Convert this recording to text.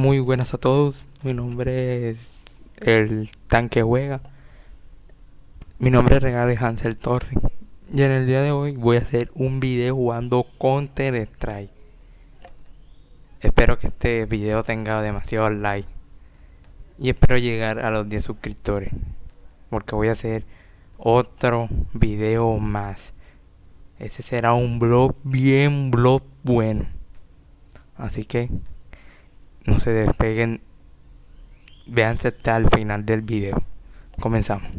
Muy buenas a todos, mi nombre es el tanque juega. Mi nombre es Regal Hansel Torre. Y en el día de hoy voy a hacer un video jugando Counter Strike. Espero que este video tenga demasiados likes. Y espero llegar a los 10 suscriptores. Porque voy a hacer otro video más. Ese será un blog bien blog bueno. Así que no se despeguen. Véanse hasta el final del video. Comenzamos.